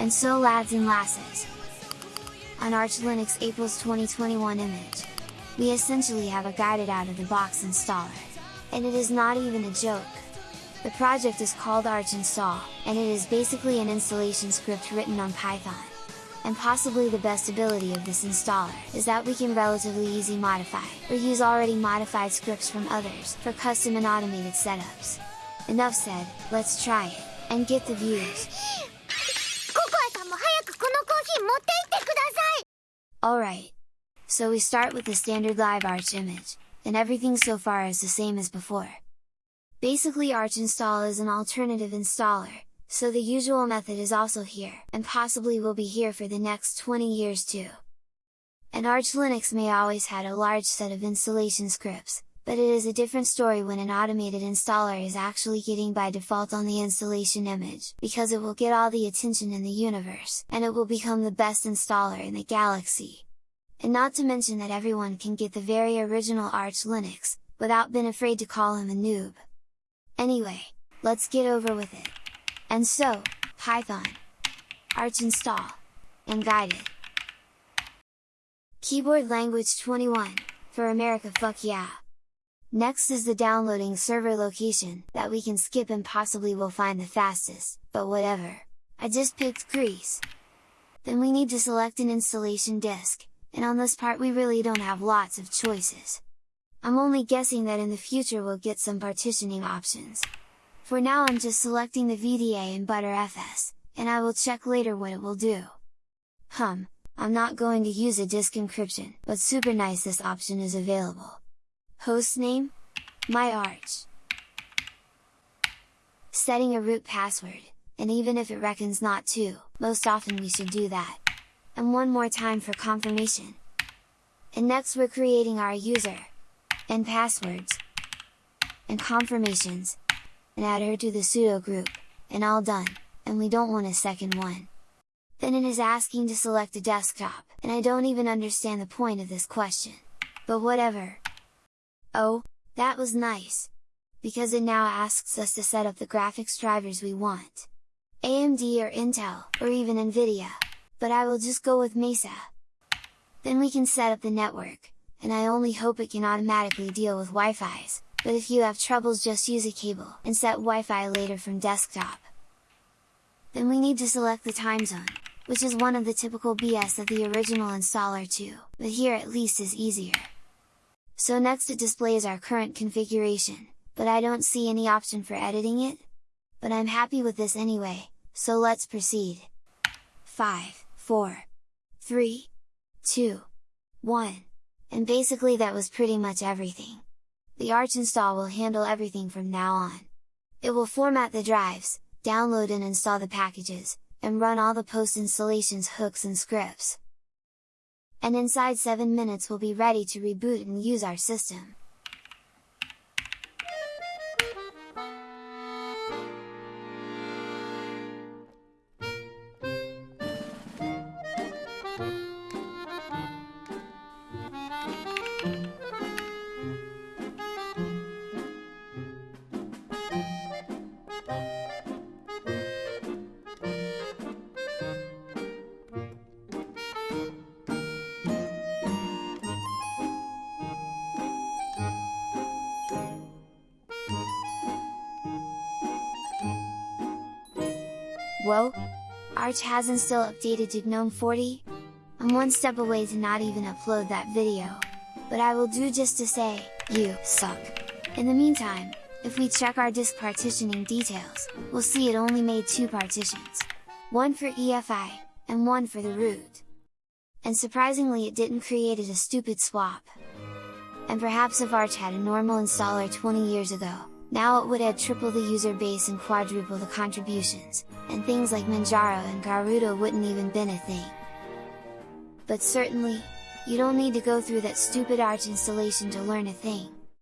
And so lads and lasses! On Arch Linux April's 2021 image, we essentially have a guided out-of-the-box installer. And it is not even a joke! The project is called Arch Install, and it is basically an installation script written on Python. And possibly the best ability of this installer is that we can relatively easy modify, or use already modified scripts from others, for custom and automated setups. Enough said, let's try it, and get the views! Alright! So we start with the standard live Arch image, and everything so far is the same as before. Basically Arch install is an alternative installer, so the usual method is also here, and possibly will be here for the next 20 years too. And Arch Linux may always had a large set of installation scripts, but it is a different story when an automated installer is actually getting by default on the installation image, because it will get all the attention in the universe, and it will become the best installer in the galaxy. And not to mention that everyone can get the very original Arch Linux, without being afraid to call him a noob. Anyway, let's get over with it! And so, Python, Arch install, and guided. Keyboard language 21, for America fuck yeah! Next is the downloading server location, that we can skip and possibly will find the fastest, but whatever. I just picked Greece. Then we need to select an installation disk, and on this part we really don't have lots of choices. I'm only guessing that in the future we'll get some partitioning options. For now I'm just selecting the VDA and Btrfs, and I will check later what it will do. Hum, I'm not going to use a disk encryption, but super nice this option is available. Hostname? My Arch. Setting a root password, and even if it reckons not to, most often we should do that. And one more time for confirmation. And next we're creating our user, and passwords, and confirmations, and add her to the sudo group, and all done, and we don't want a second one. Then it is asking to select a desktop, and I don't even understand the point of this question. But whatever! Oh, that was nice! Because it now asks us to set up the graphics drivers we want. AMD or Intel, or even Nvidia, but I will just go with Mesa. Then we can set up the network, and I only hope it can automatically deal with Wi-Fi's, but if you have troubles just use a cable, and set Wi-Fi later from desktop. Then we need to select the time zone, which is one of the typical BS of the original installer too, but here at least is easier. So next it displays our current configuration, but I don't see any option for editing it? But I'm happy with this anyway, so let's proceed! 5, 4, 3, 2, 1 and basically that was pretty much everything. The Arch install will handle everything from now on. It will format the drives, download and install the packages, and run all the post installations hooks and scripts. And inside 7 minutes we'll be ready to reboot and use our system. Whoa! Arch hasn't still updated to GNOME 40? I'm one step away to not even upload that video. But I will do just to say, you suck! In the meantime, if we check our disk partitioning details, we'll see it only made two partitions. One for EFI, and one for the root. And surprisingly it didn't created a stupid swap. And perhaps if Arch had a normal installer 20 years ago, now it would add triple the user base and quadruple the contributions, and things like Manjaro and Garuda wouldn't even been a thing. But certainly, you don't need to go through that stupid Arch installation to learn a thing.